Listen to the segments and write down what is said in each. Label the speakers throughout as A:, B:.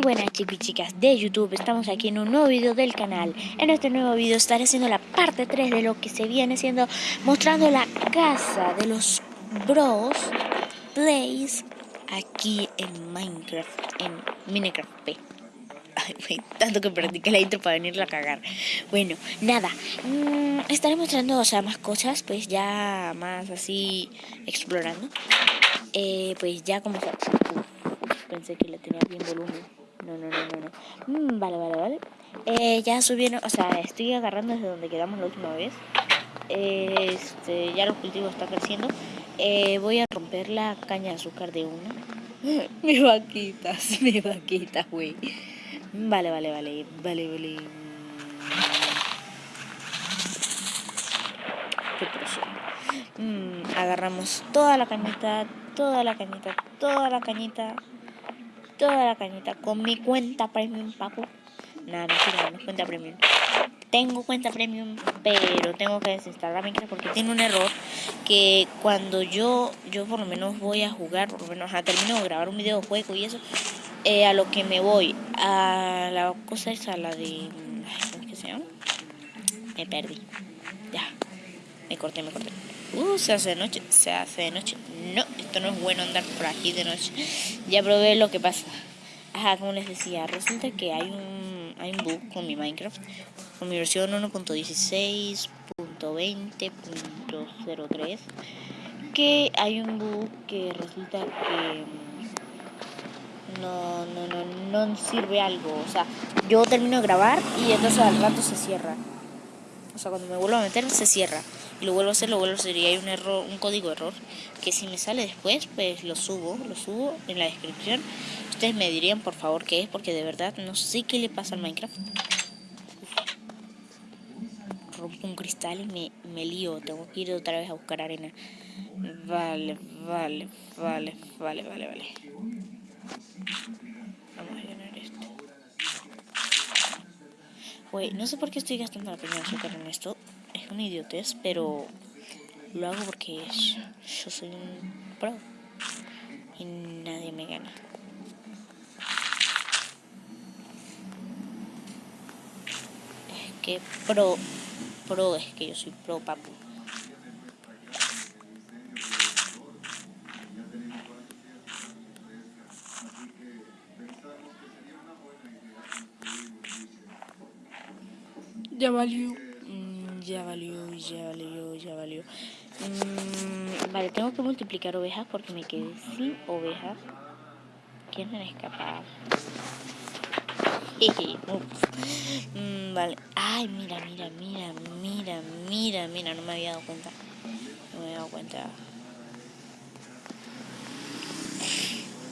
A: buenas chicos chicas de YouTube, estamos aquí en un nuevo video del canal. En este nuevo video estaré haciendo la parte 3 de lo que se viene siendo Mostrando la casa de los bros Plays Aquí en Minecraft, en Minecraft P. Tanto que practiqué la intro para venirla a cagar. Bueno, nada, mmm, estaré mostrando o sea, más cosas Pues ya más así explorando. Eh, Pues ya como pensé que le tenía bien volumen. No, no, no, no, no. Mm, vale, vale, vale. Eh, ya subieron, o sea, estoy agarrando desde donde quedamos la última vez. este, ya los cultivos están creciendo. Eh, voy a romper la caña de azúcar de una. mis vaquitas, mis vaquitas, güey. Vale, vale, vale, vale, vale. Qué mm, agarramos toda la cañita, toda la cañita, toda la cañita toda la cañita con mi cuenta premium, papu. Nada, no, no es cuenta premium. Tengo cuenta premium, pero tengo que desinstalar Minecraft porque tiene un error que cuando yo, yo por lo menos voy a jugar, por lo menos a termino de grabar un videojuego y eso, eh, a lo que me voy, a la cosa esa, la de... ¿Cómo es que se llama? Me perdí. Ya. Me corté, me corté. Uh, se hace de noche, se hace de noche. No, esto no es bueno andar por aquí de noche. Ya probé lo que pasa. Ajá, como les decía, resulta que hay un, hay un bug con mi Minecraft. Con mi versión 1.16.20.03. Que hay un bug que resulta que no, no, no, no sirve algo. O sea, yo termino de grabar y entonces al rato se cierra. O sea, cuando me vuelvo a meter se cierra y lo vuelvo a hacer, lo vuelvo a hacer y hay un error, un código error que si me sale después, pues lo subo, lo subo en la descripción. Ustedes me dirían por favor qué es, porque de verdad no sé qué le pasa al Minecraft. Rompo un cristal y me, me lío, tengo que ir otra vez a buscar arena. Vale, vale, vale, vale, vale, vale. Vamos a llenar esto. Güey, no sé por qué estoy gastando la peña azúcar en esto una idiotez, pero lo hago porque yo soy un pro y nadie me gana. Es que pro, pro es que yo soy pro, papu. Ya valió Mm, vale, tengo que multiplicar ovejas porque me quedé sin ovejas. Quieren escapar. mm, vale. Ay, mira, mira, mira, mira, mira, mira. No me había dado cuenta. No me había dado cuenta.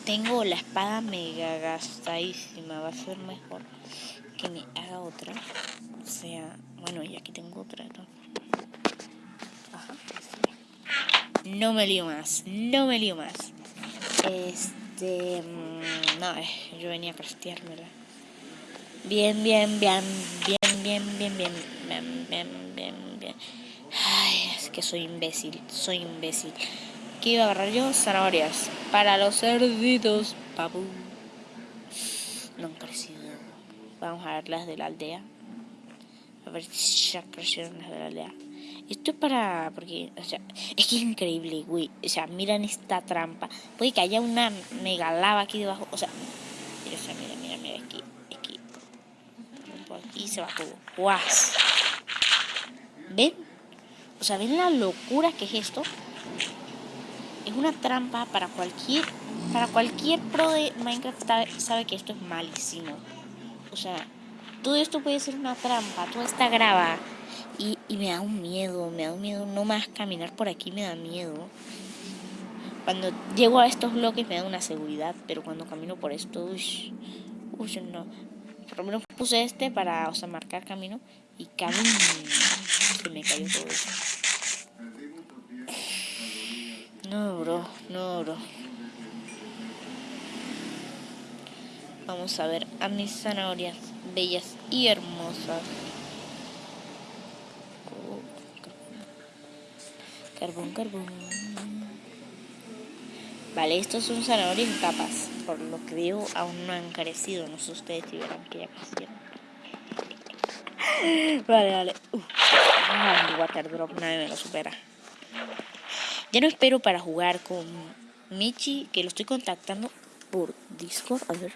A: Tengo la espada mega gastadísima. Va a ser mejor que me haga otra. O sea, bueno, y aquí tengo otra. ¿no? No me lío más, no me lío más. Este... Mm, no, eh, yo venía a casteármela. Bien, bien, bien, bien, bien, bien, bien, bien, bien, bien, bien. Ay, es que soy imbécil, soy imbécil. ¿Qué iba a agarrar yo? Zanahorias. Para los cerditos, papu. No han crecido. Vamos a ver las de la aldea. A ver si ya crecieron las de la aldea. Esto es para... porque, o sea, es que es increíble, güey. O sea, miran esta trampa. Puede que haya una mega lava aquí debajo. O sea, mira, mira, mira, mira, aquí, aquí. Aquí se todo. ¡Guas! ¿Ven? O sea, ¿ven la locura que es esto? Es una trampa para cualquier... Para cualquier pro de Minecraft sabe que esto es malísimo. O sea, todo esto puede ser una trampa, toda esta grava. Y, me da un miedo, me da un miedo. No más caminar por aquí me da miedo. Cuando llego a estos bloques me da una seguridad, pero cuando camino por esto, uy, uy, no. Por lo menos puse este para, o sea, marcar camino y camino. Se me cayó todo eso. No, bro, no, bro. Vamos a ver a mis zanahorias bellas y hermosas. Carbón, carbón. Vale, estos son zanahorias en capas. por lo que veo, aún no han crecido. No sé ustedes si verán que ya crecieron. vale, vale. Uh. water drop, nadie me lo supera. Ya no espero para jugar con Michi, que lo estoy contactando por Discord, a ver,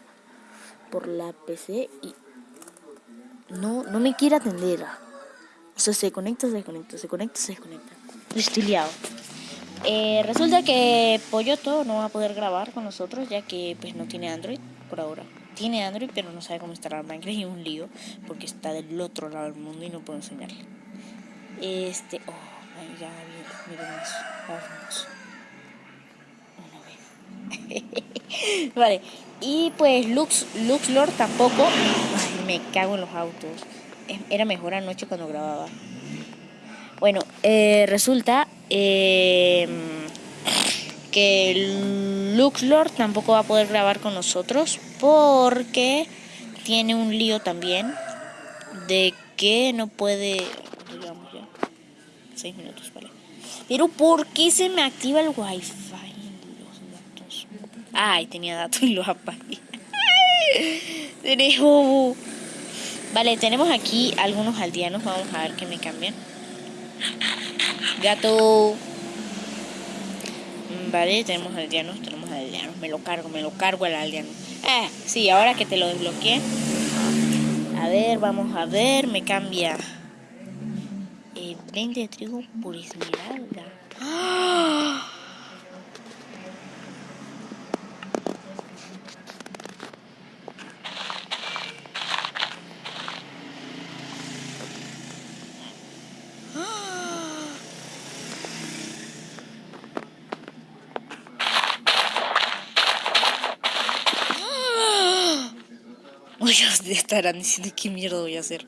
A: por la PC y no, no me quiere atender. O sea, se conecta, se desconecta, se conecta, se desconecta. Estoy liado. Eh, resulta que Polloto no va a poder grabar con nosotros ya que pues no tiene Android por ahora. Tiene Android pero no sabe cómo instalar Minecraft y un lío porque está del otro lado del mundo y no puedo enseñarle. Este, oh, ya miren eso, vamos. vale, y pues Lux, Lux Lord tampoco. Me cago en los autos. Era mejor anoche cuando grababa. Eh, resulta eh, que Luxlord tampoco va a poder grabar con nosotros porque tiene un lío también de que no puede... Digamos ya. Seis minutos, vale. Pero ¿por qué se me activa el wifi? Los datos. Ay, tenía datos y los apagué. Tenemos... Vale, tenemos aquí algunos aldeanos. Vamos a ver que me cambian. Gato. Vale, tenemos aldeanos, tenemos aldeanos. Me lo cargo, me lo cargo el aldeano. Ah, sí, ahora que te lo desbloqueé. A ver, vamos a ver, me cambia. Eh, 20 de trigo por esmeralda. ¡Ah! estarán diciendo qué mierda voy a hacer.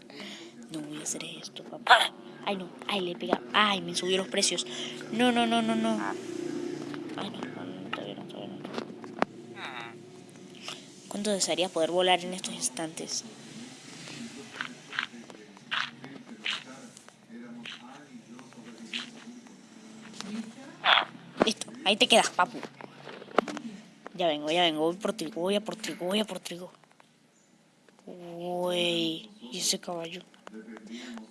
A: No voy a hacer esto, papá. Ay, no. Ay, le pega. Ay, me subió los precios. No, no, no, no, no. Ay, no, no, no, todavía no, todavía no. ¿Cuánto desearía poder volar en estos instantes? Listo, ahí te quedas, papu. Ya vengo, ya vengo, voy por trigo, voy a por trigo, voy a por trigo. Uy, y ese caballo.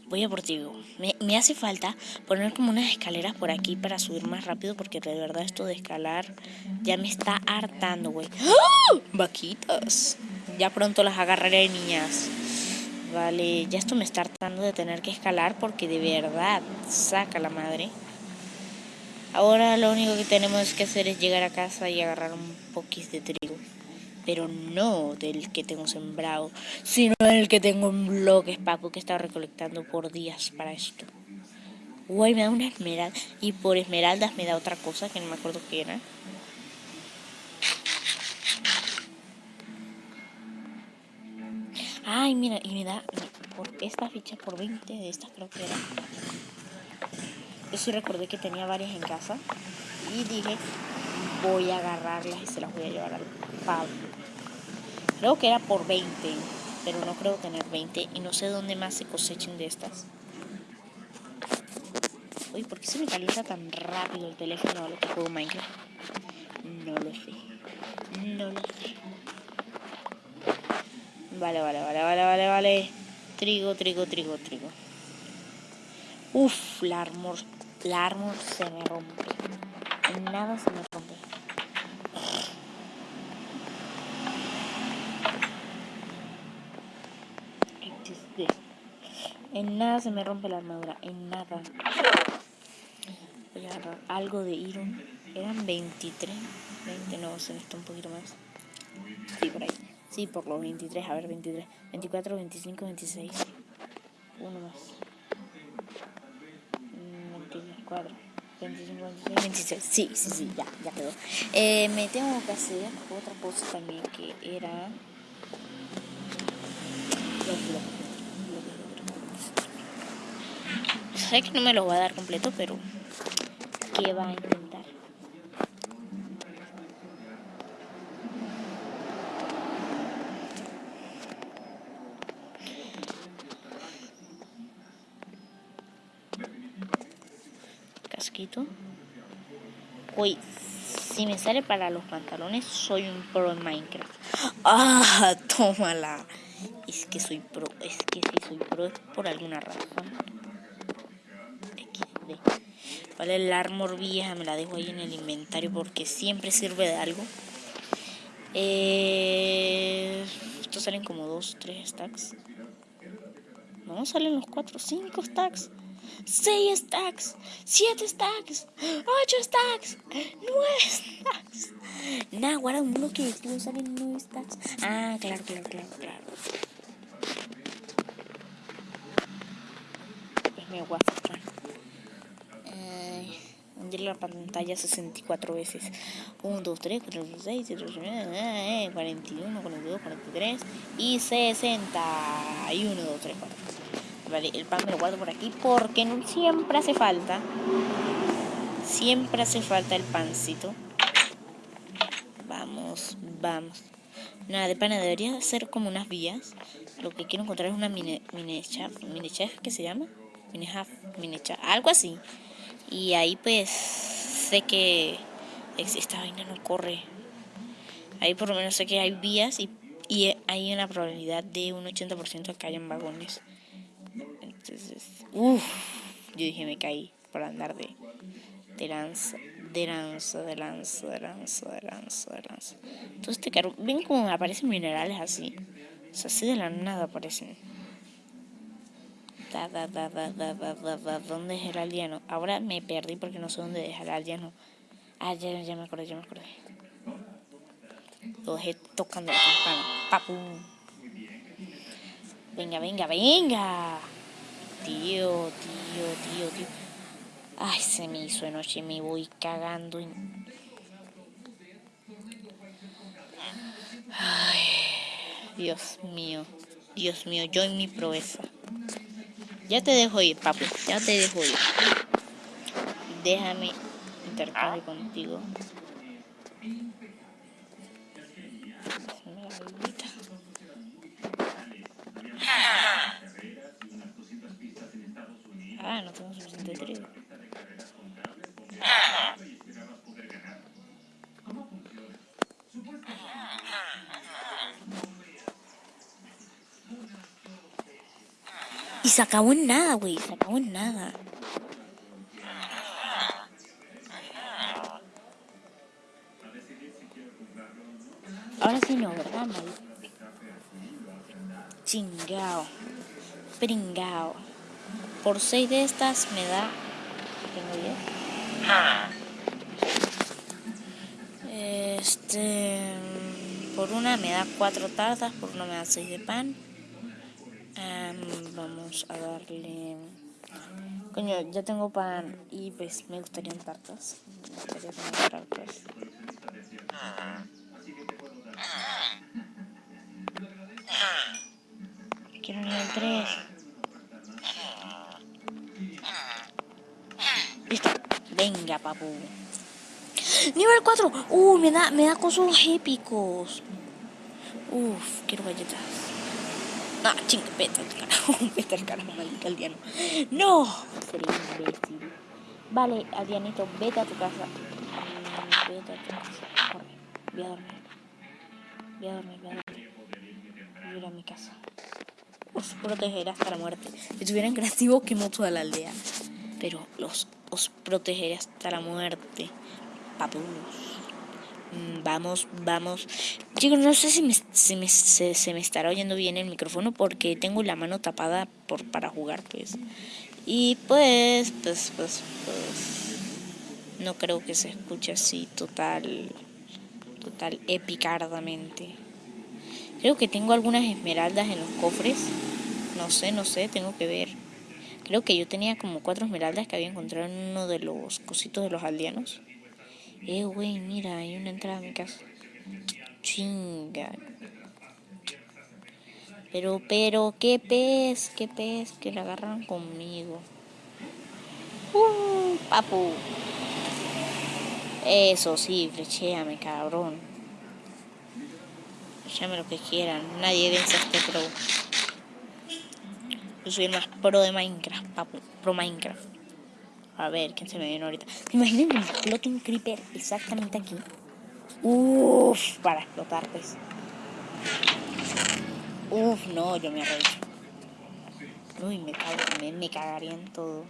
A: Voy a por ti. Me, me, hace falta poner como unas escaleras por aquí para subir más rápido porque de verdad esto de escalar ya me está hartando, güey. ¡Ah! Vaquitas. Ya pronto las agarraré, niñas. Vale, ya esto me está hartando de tener que escalar porque de verdad saca la madre. Ahora lo único que tenemos que hacer es llegar a casa y agarrar un poquis de trigo pero no del que tengo sembrado, sino del que tengo en bloques, Paco, que estaba recolectando por días para esto. Uy, me da una esmeralda, y por esmeraldas me da otra cosa que no me acuerdo qué era. Ay, mira, y me da por esta ficha por 20 de estas creo que era. Yo sí recordé que tenía varias en casa y dije, voy a agarrarlas y se las voy a llevar al Pablo. Creo que era por 20, pero no creo tener 20 y no sé dónde más se cosechen de estas. Uy, ¿por qué se me calienta tan rápido el teléfono a lo que juego Minecraft? No lo sé. No lo sé. Vale, vale, vale, vale, vale, vale. Trigo, trigo, trigo, trigo. Uf, la armor, la armor se me rompe. Nada se me rompe. En nada se me rompe la armadura, en nada. Voy a agarrar algo de Iron. Eran 23, 20, no, se necesita un poquito más. Sí, por ahí. Sí, por los 23, a ver, 23. 24, 25, 26. Uno más. 24. 25, 26, 26. Sí, sí, sí, ya, ya quedó. Eh, me tengo que hacer otra cosa también que era... Sé que no me lo va a dar completo, pero ¿qué va a intentar? Casquito. Uy, Si me sale para los pantalones, soy un pro en Minecraft. ¡Ah! Tómala. Es que soy pro. Es que si soy pro es por alguna razón. El armor vieja me la dejo ahí en el inventario porque siempre sirve de algo. Eh, estos salen como 2, 3 stacks. No, salen los 4, 5 stacks. 6 stacks, 7 stacks, 8 stacks, 9 stacks. Nah, guarda un bloque salen 9 stacks. Ah, claro, claro, claro, claro. Es mi WhatsApp. Eh, la pantalla 64 veces. 1, 2, 3, 4, 5, 6, 7, 8, 9, 41, 42, 43 y 61, 2, 3, 4. Vale, el pan me lo guardo por aquí porque no siempre hace falta. Siempre hace falta el pancito. Vamos, vamos. Nada, de pana debería ser como unas vías. Lo que quiero encontrar es una mini, mini chef. ¿Mini chef qué se llama? Mini half, mini chef. Algo así. Y ahí pues sé que esta vaina no corre. Ahí por lo menos sé que hay vías y, y hay una probabilidad de un 80% de que hayan vagones. Entonces, uff, yo dije me caí por andar de, de lanza, de lanza, de lanza, de lanza, de lanza, de lanza. Entonces este carro, ven como aparecen minerales así. O sea, así de la nada aparecen. Da, da, da, da, da, da, da, ¿Dónde es el aldeano? Ahora me perdí porque no sé dónde deja el aldeano. Ah, ya, ya me acordé, ya me acordé. Lo dejé tocando la campana. Papu. Venga, venga, venga. Tío, tío, tío, tío. Ay, se me hizo de noche, me voy cagando. Ay, Dios mío, Dios mío, yo en mi proeza. Ya te dejo ir, papu. Ya te dejo ir. Déjame intercambio contigo. Y se acabó en nada, güey. Se acabó en nada. Ahora sí no, ¿verdad, mal? Chingao. Pringao. Por seis de estas me da... Tengo diez. Este... Por una me da cuatro tartas, por una me da seis de pan vamos a darle... Coño, ya tengo pan y pues me gustarían tartas. Me gustaría tener tartas. Quiero nivel 3. Listo. Venga, papu. Nivel 4. Uh, me da, me da cosas épicos. Uf, quiero galletas. No, chinga, vete al carajo, vete al carajo, maldito aldeano. No, sería imbécil. Vale, aldeanito, vete a tu casa. Vete a tu casa. Corre, voy a dormir. Voy a dormir, voy a dormir. Voy a ir a mi casa. Os protegeré hasta la muerte. Si tuvieran creativo, quemó toda la aldea. Pero los os protegeré hasta la muerte. Papus. Mm, vamos, vamos. Chicos, no sé si, me, si me, se, me estará oyendo bien el micrófono porque tengo la mano tapada por, para jugar, pues. Y pues, pues, pues, pues. No creo que se escuche así total, total epicardamente. Creo que tengo algunas esmeraldas en los cofres. No sé, no sé, tengo que ver. Creo que yo tenía como cuatro esmeraldas que había encontrado en uno de los cositos de los aldeanos. Eh, güey, mira, hay una entrada a mi casa. Chinga. Pero, pero, qué pez, qué pez, que la agarran conmigo. Uh, papu. Eso sí, flechéame, cabrón. Flechéame lo que quieran. Nadie vence a este pro. Yo soy el más pro de Minecraft, papu. Pro Minecraft. A ver, ¿quién se me viene ahorita? Imaginen que explote un creeper exactamente aquí. Uff, para explotar, pues. Uf, no, yo me arreglo. Uy, me, cago, cagaría en todo.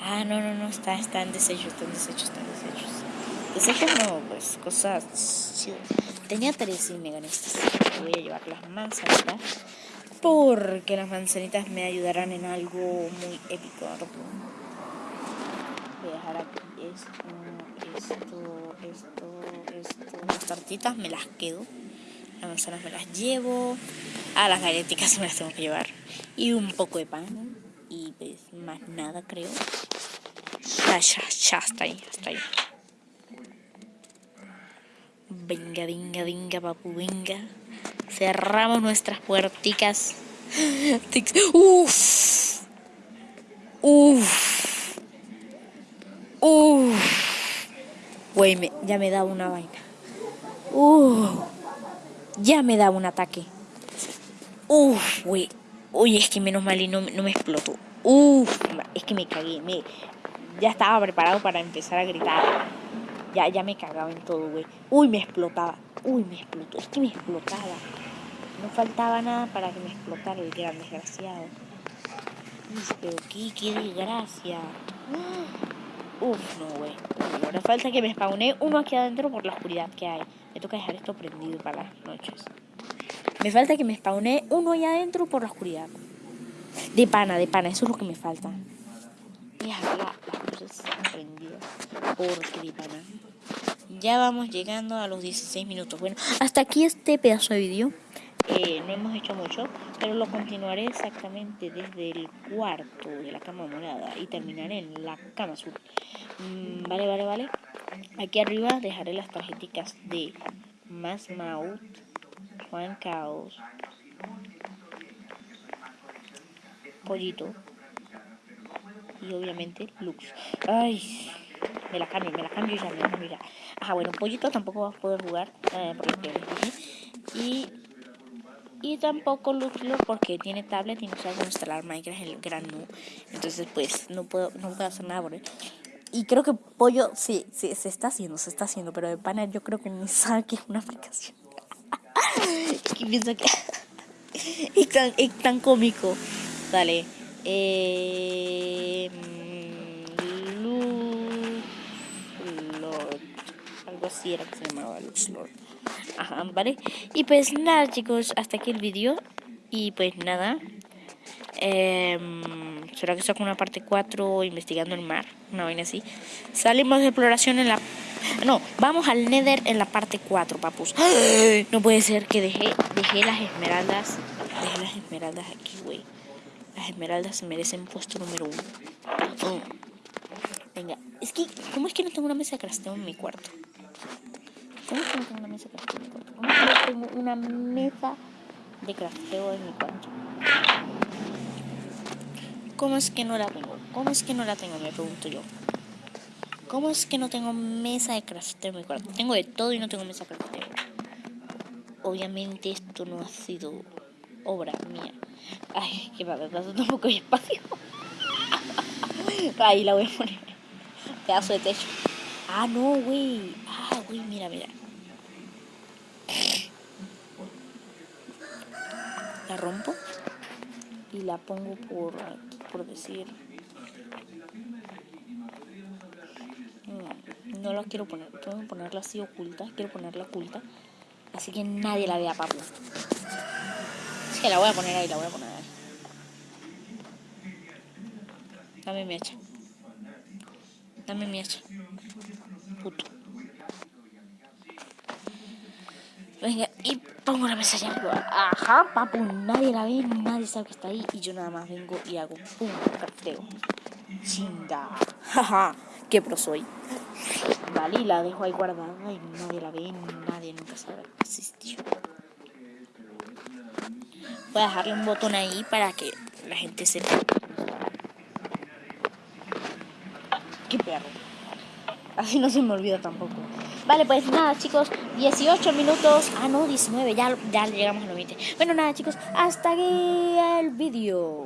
A: Ah, no, no, no, está, está en desecho, está en desecho, está en desecho. Desechos no, pues, cosas Tenía tres y me gané estas. Voy a llevar las manzanitas. Porque las manzanitas me ayudarán en algo muy épico. Voy a dejar aquí esto, esto, esto, esto. Las tartitas me las quedo. Las manzanas me las llevo. A las galletitas me las tengo que llevar. Y un poco de pan. Y pues más nada creo. Ya, ya, ya, hasta ahí, hasta ahí. Venga, venga, venga, papu, venga. Cerramos nuestras puerticas. Uff. Uff. Uff. Güey, ya me da una vaina. Uff. Ya me da un ataque. Uf, güey. Uy, es que menos mal y no, no me explotó. Uf, es que me cagué. Me, ya estaba preparado para empezar a gritar. Ya, ya me cagaba en todo, güey. Uy, me explotaba. Uy, me explotó. Es que me explotaba. No faltaba nada para que me explotara el gran desgraciado. Uf, pero qué, qué desgracia. Uf, no, güey. Ahora falta que me spawne uno aquí adentro por la oscuridad que hay. Me toca dejar esto prendido para las noches. Me falta que me spawne uno ahí adentro por la oscuridad. De pana, de pana, eso es lo que me falta. Dejar las luces prendidas. Porque de pana. Ya vamos llegando a los 16 minutos. Bueno, hasta aquí este pedazo de vídeo. Eh, no hemos hecho mucho, pero lo continuaré exactamente desde el cuarto de la cama morada y terminaré en la cama azul. Mm, vale, vale, vale. Aquí arriba dejaré las tarjeticas de Más Maut, Juan Caos, Pollito y obviamente Lux. Ay, me la cambio, me la cambio ya, me la cambio ya. Ajá, bueno, Pollito tampoco va a poder jugar eh, y y tampoco Lux porque tiene tablet y no sabe cómo instalar Minecraft el gran no. Entonces pues no puedo, no puedo hacer nada por él. Y creo que Pollo, sí, sí, se está haciendo, se está haciendo, pero de pana yo creo que ni sabe que es una aplicación. que piensa que es, tan, es tan cómico. Dale. Eh, Lord. Algo así era que se llamaba Lord. Ajá, vale. Y pues nada, chicos, hasta aquí el vídeo. Y pues nada. Eh, ¿Será que saco una parte 4 investigando el mar? Una vaina así. Salimos de exploración en la... No, vamos al Nether en la parte 4, papus. No puede ser que dejé, dejé las esmeraldas. Dejé las esmeraldas aquí, güey. Las esmeraldas se merecen puesto número 1. Venga, es que, ¿cómo es que no tengo una mesa de crafteo en mi cuarto? ¿Cómo es que no tengo una mesa de crafteo en mi cuarto? ¿Cómo es que no tengo una mesa de crafteo en mi cuarto? ¿Cómo es que no la tengo? ¿Cómo es que no la tengo? Me pregunto yo. ¿Cómo es que no tengo mesa de crafteo en mi cuarto? Tengo de todo y no tengo mesa de crafteo. Obviamente esto no ha sido obra mía. Ay, qué padre, tampoco hay espacio. Ahí la voy a poner. Pedazo de techo. Ah, no, güey. Ah, güey, mira, mira. La rompo y la pongo por por decir. No, la quiero poner, tengo que ponerla así oculta, quiero ponerla oculta. Así que nadie la vea, papu. Es que la voy a poner ahí, la voy a poner ahí. Dame mi hacha. Dame mi hacha. Puto. Venga, y pongo la mesa ya. Ajá, papu, nadie la ve, nadie sabe que está ahí. Y yo nada más vengo y hago un crafteo. Chinga. Jaja, qué pro soy. Vale, y la dejo ahí guardada y nadie la ve, nadie nunca sabe que existió. Voy a dejarle un botón ahí para que la gente sepa. Qué perro. Así no se me olvida tampoco. Vale, pues nada, chicos, 18 minutos. Ah, no, 19, ya, ya llegamos a los 20. Bueno, nada, chicos, hasta aquí el vídeo.